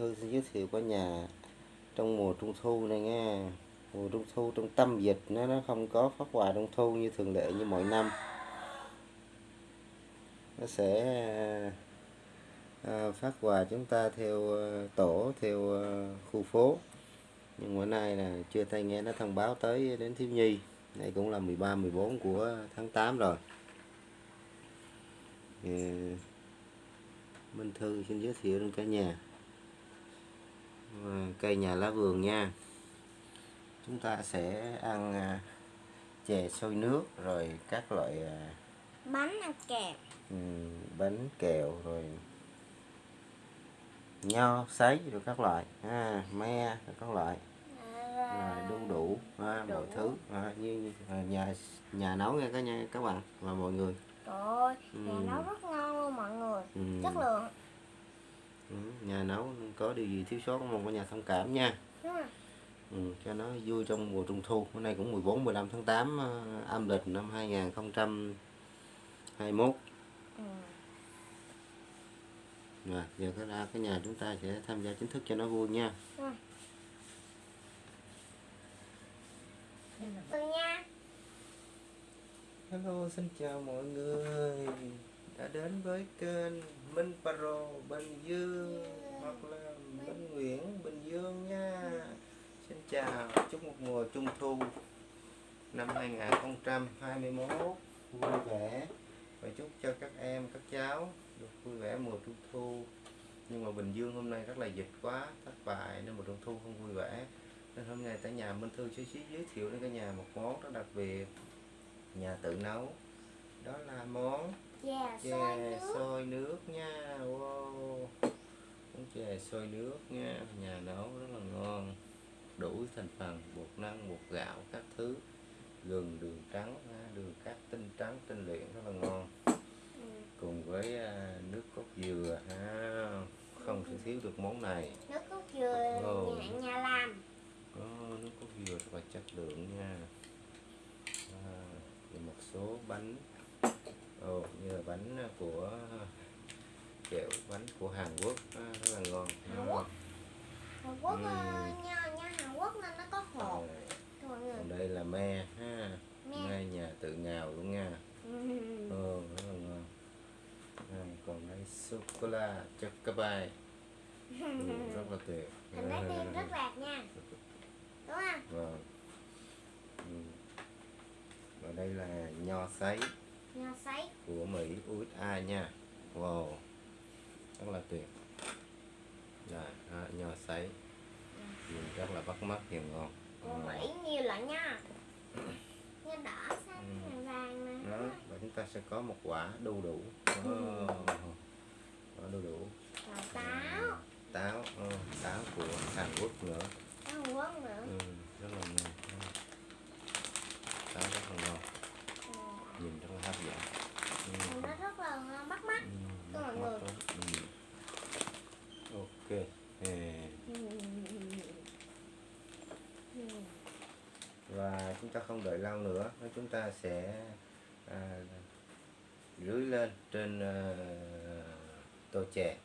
Thư sẽ giới thiệu cả nhà trong mùa trung thu này nghe mùa trung thu trong tâm dịch nó nó không có phát quà trung thu như thường lệ như mọi năm. Nó sẽ à, phát quà chúng ta theo ờ, tổ theo khu phố. Nhưng bữa nay là chưa thay nghe nó thông báo tới đến thiếu nhi. Đây cũng là 13 14 của tháng 8 rồi. Minh Thư xin giới thiệu đến cả nhà cây nhà lá vườn nha. Chúng ta sẽ ăn à, chè xôi nước rồi các loại à, bánh ăn kèm ừm, bánh kẹo rồi nho sấy rồi các loại à, me rồi các loại. Rồi đu đủ à, mọi thứ à, như, nhà nhà nấu nha cả nhà các bạn và mọi người. Trời ơi nhà Ừ. nấu rất ngon luôn mọi người. Ừ. chất lượng Ừ, nhà nấu có điều gì thiếu sót mong cả nhà thông cảm nha. Ừ. ừ, cho nó vui trong mùa trung thu. Hôm nay cũng 14 15 tháng 8 ờ, âm lịch năm 2021 Ừ. rồi giờ cái ra cái nhà chúng ta sẽ tham gia chính thức cho nó vui nha. Ừ nha. Hello xin chào mọi người. Đã đến với kênh Minh Paro Bình Dương, hoặc là Minh Nguyễn, Bình Dương nha. Xin chào, chúc một mùa trung thu năm 2021 vui vẻ. Và chúc cho các em, các cháu được vui vẻ mùa trung thu. Nhưng mà Bình Dương hôm nay rất là dịch quá, thất bại nên mùa trung thu không vui vẻ. Nên hôm nay tại nhà Minh Thư sẽ giới thiệu đến cả nhà một món rất đặc biệt, nhà tự nấu. Đó là món chè xôi chè nước. sôi nước nha. Wow. Món chè sôi nước nha. Nhà nấu rất là ngon. Đủ thành phần bột năng bột gạo các thứ. Gừng đường trắng đường cát tinh trắng tinh luyện rất là ngon. Ừ. cùng với à, nước cốt dừa ha. Không thể thiếu được món này. Nước cốt dừa nhà, nhà làm. Có nước cốt dừa rất là chất lượng nha. À, và một số bánh Ồ, như là bánh của kẹo bánh của Hàn Quốc à, rất là ngon. Hàn Quốc? Hàn Quốc ờ, nha nha Hàn Quốc nên nó có mọi người còn đây là me ha. Me. me nhà tự ngào luôn nha. Ừ. Ồ, rất là ngon. À, còn đây sô cô la chocolate ừ, rất là tuyệt. Hình trái tim rất lạc nha. Đúng không? Vâng. Ừ. Và đây là nho sấy nho sấy của Mỹ USA nha. Wow. Rất là tuyệt. Rồi, đó, nho sấy. Nhìn rất là bắt mắt và ngon. của Ừ. Mỹ nhiều loại nha nha đỏ xanh Ừ. vàng nè Đó, và chúng ta sẽ có một quả đu đủ. Ừ. Oh. Quả đu đủ. rồi táo Táo, oh, táo của Hàn Quốc nữa. táo Hàn Quốc nữa Ừ, rất là ngon. Táo rất là ngon. Ừ. Nhìn rất là hấp dẫn. Ừ. Nó rất là bắt mắt Ừ, Cho mọi người. Ừ. ok Ê. và chúng ta không đợi lâu nữa chúng ta sẽ à, rưới lên trên à, tô chè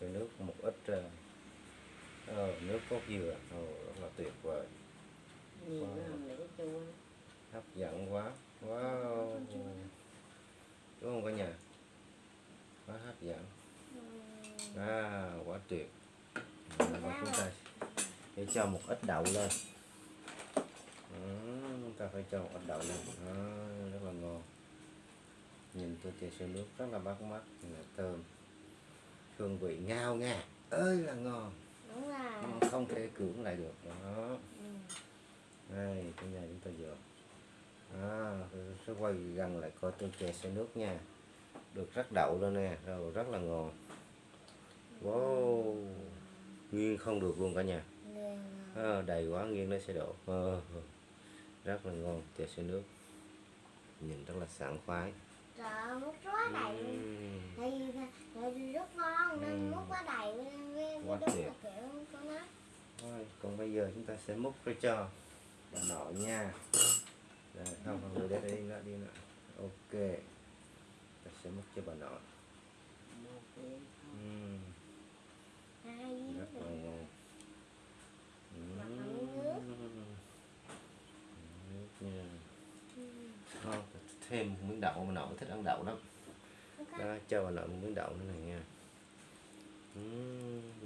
sôi nước một ít à, ờ, nước cốt dừa Ồ, rất là tuyệt vời Nhìn Wow. nó để chua hấp dẫn quá wow đúng không cả nhà? Quá hấp dẫn. À quá tuyệt. À, và chúng ta sẽ cho một ít đậu lên. Ừ, chúng ta phải cho một ít đậu lên. À, rất là ngon. Nhìn tô chè sôi nước rất là bắt mắt là thơm. Hương vị ngao ngạt ơi là ngon. Đúng rồi. Không thể cưỡng lại được. Đó. Ừ. đây cái nhà chúng ta vừa à, tôi sẽ quay gần lại coi tô chè sôi nước nha. Được rắc đậu lên nè rồi rất là ngon. Wow nghiêng không được luôn cả nhà. À, đầy quá nghiêng nó sẽ đổ. Ờ, rất là ngon chè sôi nước. Nhìn rất là sảng khoái. Trời ơi, múc quá đầy luôn. Vì tại vì rất ngon. Nên múc quá đầy với, với, Quá đúng là kiểu của nó. Thôi, còn bây giờ chúng ta sẽ múc ra cho bà nội nha rồi, không, không, để đi nữa, đi nữa. Ok. Ta sẽ múc cho bà nội. Uhm. Rất là không thêm miếng đậu mà nội thích ăn đậu lắm. Okay. đó cho bà nội miếng đậu nữa này nha.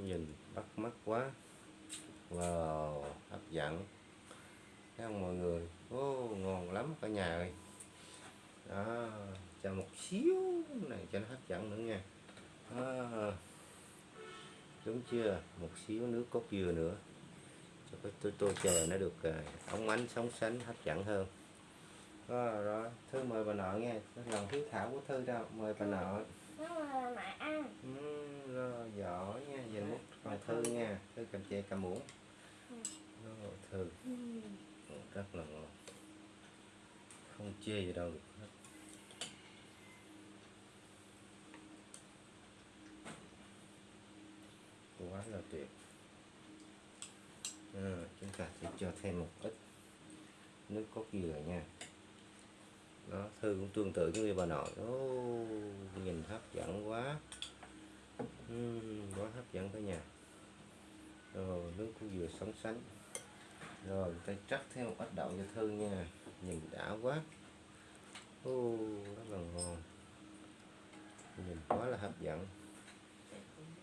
Nhìn bắt mắt quá. Wow hấp dẫn. Thấy không mọi người ô ngon lắm cả nhà ơi. Đó cho một xíu này cho nó hấp dẫn nữa nha. Đó. đúng chưa? Một xíu nước cốt dừa nữa. Cho cái tô tô chè nó được à, óng ánh sống sánh hấp dẫn hơn. Đó, rồi thư mời bà nội nghe. Lòng hiếu thảo của thư đâu? Mời bà nội. Mẹ ăn. ừ, rồi giỏi nha. Về múc còn thư nha. Thư cầm chè cầm muỗng. Ừ. rồi thư. Ừ. rất là ngon không chê gì đâu. Quá là tuyệt. À, chúng ta sẽ cho thêm một ít nước cốt dừa nha. Đó thư cũng tương tự như bà nội. Oh, nhìn hấp dẫn quá. Uhm, quá hấp dẫn cả nhà rồi nước cốt dừa sống sánh rồi ta trắc thêm một ít đậu cho thư nha nhìn đã quá ô rất là ngon nhìn quá là hấp dẫn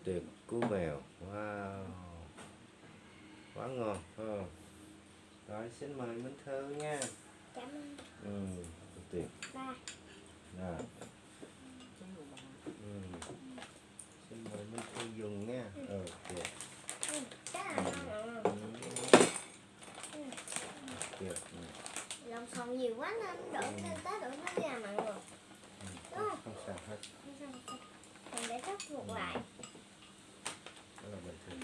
tuyệt cú mèo wow quá ngon không? rồi xin mời Minh Thư nha Cảm ơn ừ, tuyệt ba. rồi ừ. xin mời Minh Thư dùng nha Ừ. Chắc ngon rồi. ừ. Tuyệt ừ. Lòng sòng nhiều quá nên đổ lên tới đổ nó ra mọi người. Ừ. Đúng không? không sao hết Không sao. Mình để rất ngược lại. đó là bình thường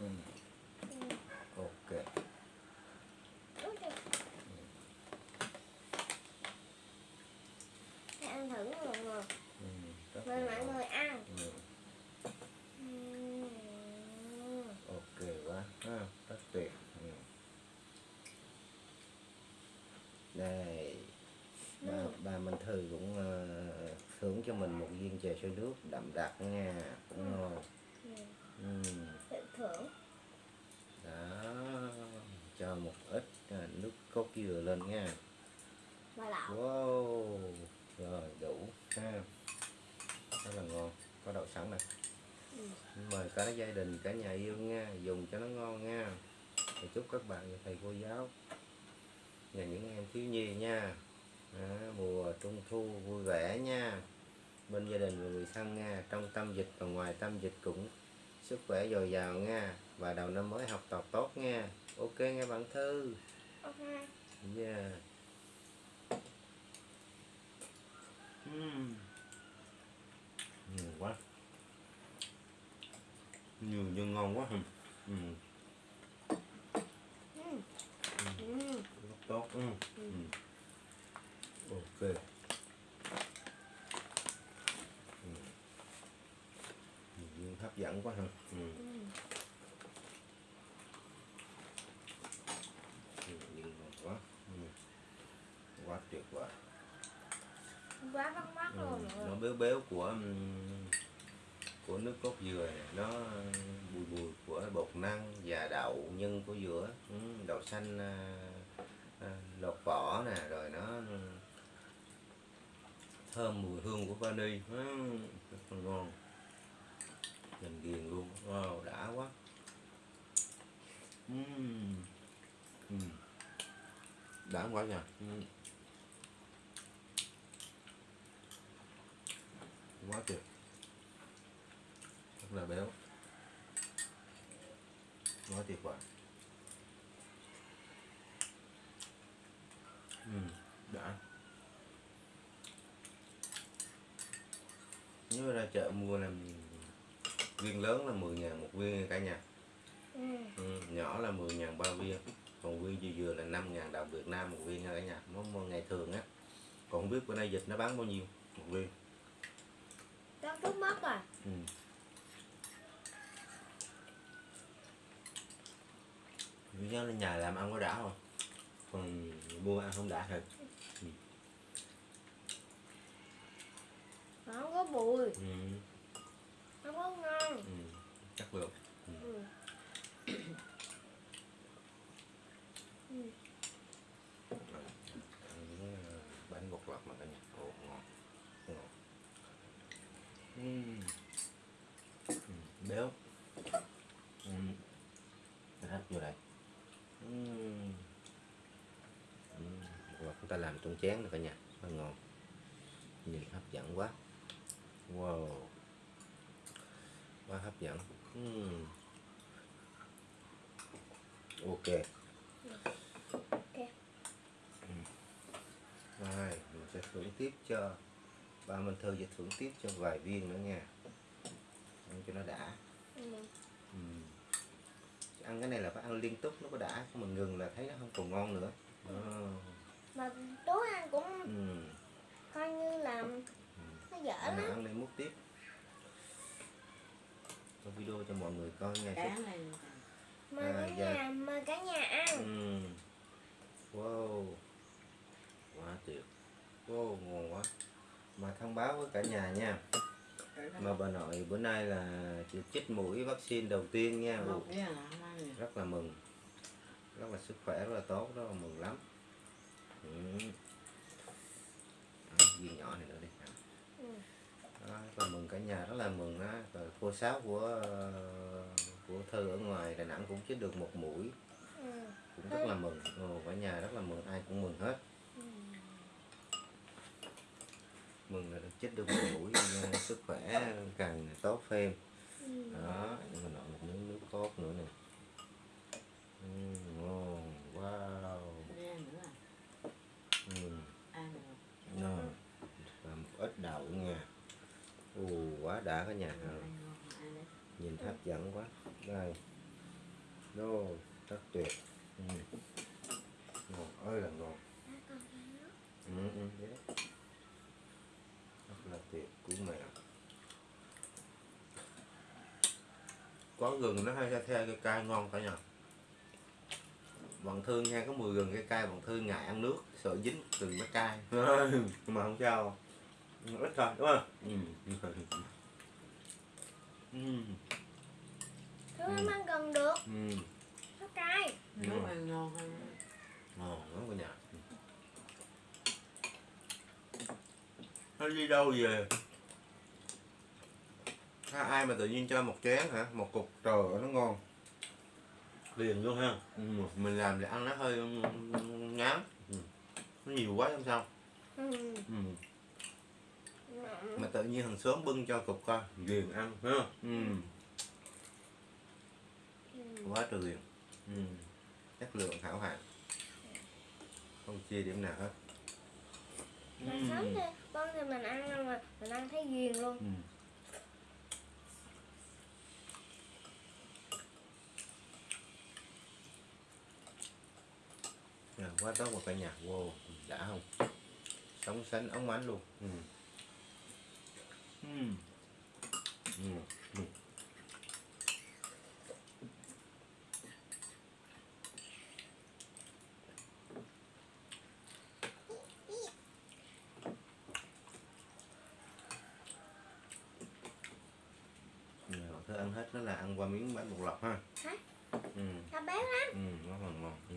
Ừ. ừ. Ừ. ok Đúng rồi. Để ăn thử mọi người. ừ. rất Mời là mọi ngon. người ăn. ừ. Ừ. ok quá ha rất tuyệt ừ. Đây Ừ. ba Minh Thư cũng ờ, thưởng cho mình một viên chè sôi nước đậm đặc nha cũng ngon Ừ. ừ. Tự thưởng. đó cho một ít à, nước cốt dừa lên nha wow rồi đủ ha rất là ngon có đậu sẵn này Ừ. mời cả gia đình cả nhà yêu nha dùng cho nó ngon nha thì chúc các bạn và thầy cô giáo và những em thiếu nhi nha à, mùa trung thu vui vẻ nha bên gia đình và người thân nha trong tâm dịch và ngoài tâm dịch cũng sức khỏe dồi dào nha và đầu năm mới học tập tốt nha ok nghe bạn thư Ok. yeah Ừm. nhiều quá nhiều nhưng ngon quá ừ. Ừ. Ừ. rất tốt ừ. Ừ. Ừ. ok ừ. Nhưng hấp dẫn quá hả ừ. Ừ. Ừ, nhưng ngon quá ừ. quá tuyệt vời Quá bắt mắt ừ. luôn nó béo béo của ừm, của nước cốt dừa này nó bùi bùi của bột năng và đậu nhân của dừa ừ, đậu xanh à, lột vỏ nè, rồi nó ừ, thơm mùi hương của vani. Ừ, rất là ngon. Nhìn ghiền luôn. Wow, đã quá. Ừm. Ừm. đã quá nha. Ừm. quá tuyệt. Rất là béo. Quá tuyệt vời ừ, đã nếu ra chợ mua là viên lớn là 10 ngàn một viên cả nhà Ừ. ừ, nhỏ là 10 ngàn ba viên còn viên dừa dừa là 5 ngàn đồng Việt Nam một viên nha cả nhà nó mua ngày thường á còn không biết bữa nay dịch nó bán bao nhiêu một viên Chắc chút mất rồi. ừ. Vì do là nhà làm ăn có đã không còn mua ăn không đã thật không có bùi ừ. không có ngon ừ. chắc được ừ. ừ. ừ. bánh bột lọc mà cả nhà Ồ, ngon ừ. Ừ, béo uhm. hấp vô đây uhm. uhm. bột chúng ta làm trong chén rồi cả nhà nó ngon nhìn hấp dẫn quá wow quá hấp dẫn Ừm. ok Ok. rồi mình sẽ thưởng tiếp cho ba Minh Thư sẽ thưởng tiếp cho vài viên nữa nha ăn cho nó đã Ừ. Ừm. ăn cái này là phải ăn liên tục nó có đã không mình ngừng là thấy nó không còn ngon nữa Đó. Mà tối ăn cũng Ừm. coi như là nó dở lắm. ăn lên múc tiếp cho video cho mọi người coi nha Cá này Mời À, cả dạ. nhà, mời cả nhà ăn. Ừm. wow quá tuyệt wow ngon quá mà thông báo với cả nhà nha mà bà nội bữa nay là được chích mũi vaccine đầu tiên nha rất là mừng rất là sức khỏe rất là tốt rất là mừng lắm ừ. Đó, viên nhỏ này nữa Ừ. rất là mừng cả nhà rất là mừng á. Cô sáu của ờ, của thư ở ngoài đà nẵng cũng chích được một mũi. Ừ. cũng rất là mừng. Ồ, cả nhà rất là mừng ai cũng mừng hết. Ừ. mừng là được chích được một mũi ờ, sức khỏe càng tốt thêm Ừ. đó mình nội một miếng nước cốt nữa nè ừ, ngon wow Đây nữa à ừ. ăn được Rồi, và một ít đậu nha Ồ, quá đã cả nhà đấy nhìn hấp dẫn quá. Đây. Đô, rất tuyệt. Ừ. ngon ơi là nước. ừ, ừ, đấy. rất là tuyệt của mẹ. Có gừng nó hay ra theo cái cay ngon cả nhà bọn thương nha có mùi gừng cái cay bọn thương ngại ăn nước sợ dính gừng nó cay. Mà không sao. Ít thôi đúng không? Ừ. ừ. Thứ em ăn gần được, ừ. nó cay. nước ăn ngon hơn ngon lắm cả nhà nó đi đâu về Ha, ai mà tự nhiên cho một chén hả một cục trời nó ngon liền luôn ha ừ. mình làm để ăn nó hơi ngán ừ. nó nhiều quá không sao Ừ. ừ. Ừ. mà tự nhiên hàng xóm bưng cho cục coi liền ăn ha ừ. Ừ. quá trời liền ừ. chất lượng hảo hạng không chia điểm nào hết sớm thì con thì mình ăn mà mình ăn thấy ghiền luôn. Ừ. À, quá tốt một cả nhà wow đã không sống sánh ống ánh luôn ừ. Giờ thứ ăn hết đó là ăn qua miếng bánh bột lọc ha Hả? ừ. Nó béo lắm. Ừ, nó còn ngon ừ.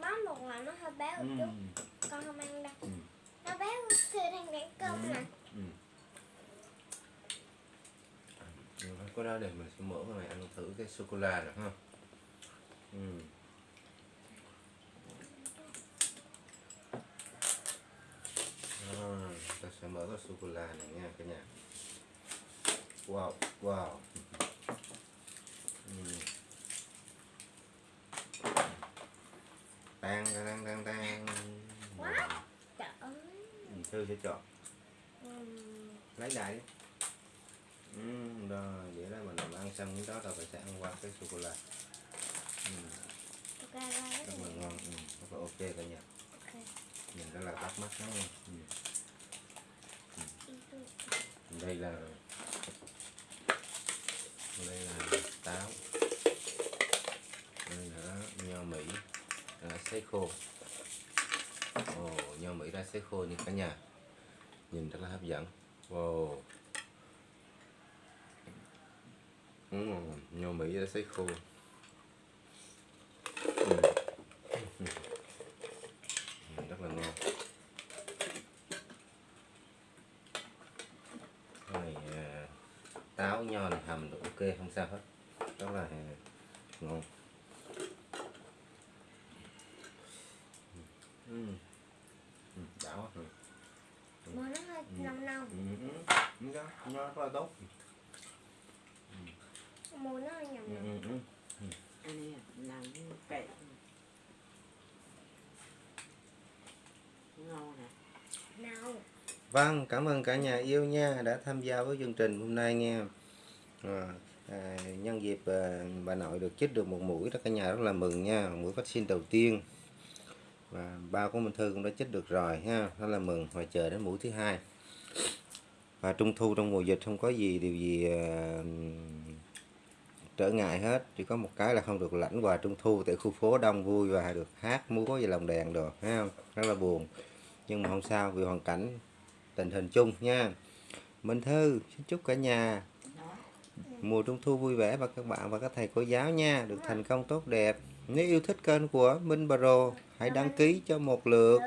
Bánh một là nó hơi béo một Ừ. chút. Con không ăn đâu. Ừ. Nó béo khi đang ăn cơm Ừ. nè. Ừ. Ừ, có đó để mình sẽ mở cái này ăn thử cái sô cô la được ha ừ. À, ta sẽ mở cái sô cô la này nha cả nhà wow wow ừ. tan tan tan tan Wow. Trời ơi. Ừ, thư sẽ chọn lấy đại đi ừ, rồi xong cái đó rồi phải sẽ ăn qua cái sô cô la. Ừ, rất là là ngon ừ, rất là ok cả nhà. Ok. nhìn rất là bắt mắt đó nha. Ừ. Ừ. đây là đây là táo. Đây là nho mỹ là sấy khô. Ồ nho mỹ ra sấy khô như cả nhà. Nhìn rất là hấp dẫn. Wow ừ, nho mỹ ra sấy khô. Ừ. Rất là ngon. Này táo nho này hầm được ok không sao hết. Rất là ngon. Ừ. Ừ, đã quá ừ. mùa nó hơi nồng nồng. Ừ, ừ, nho rất là tốt mùa nó nhầm ừ, ừ, ừ. anh ấy làm cái kệ ngon nè nào Vâng, cảm ơn cả nhà yêu nha đã tham gia với chương trình hôm nay nha. À, à, nhân dịp à, bà nội được chích được một mũi đó cả nhà rất là mừng nha, mũi vaccine đầu tiên. Và ba của Minh Thư cũng đã chích được rồi ha, rất là mừng và chờ đến mũi thứ hai. Và trung thu trong mùa dịch không có gì điều gì à, trở ngại hết, chỉ có một cái là không được lãnh quà trung thu tại khu phố đông vui và được hát múa và lồng đèn được thấy không? Rất là buồn. Nhưng mà không sao vì hoàn cảnh tình hình chung nha. Minh Thư xin chúc cả nhà mùa trung thu vui vẻ và các bạn và các thầy cô giáo nha. Được thành công tốt đẹp. Nếu yêu thích kênh của Minh Pro hãy đăng ký cho một lượt.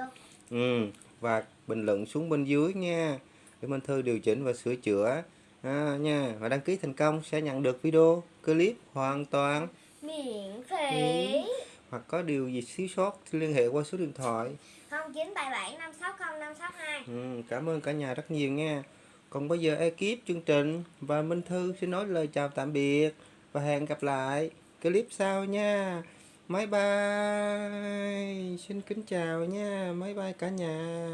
Ừ, và bình luận xuống bên dưới nha. Để Minh Thư điều chỉnh và sửa chữa à, nha và đăng ký thành công sẽ nhận được video clip hoàn toàn miễn phí hoặc có điều gì thiếu sót thì liên hệ qua số điện thoại không chín bảy bảy năm sáu không năm sáu hai Ừ, cảm ơn cả nhà rất nhiều nha. Còn bây giờ ekip chương trình và Minh Thư xin nói lời chào tạm biệt và hẹn gặp lại clip sau nha. Bye bye. Xin kính chào nha. Bye bye cả nhà.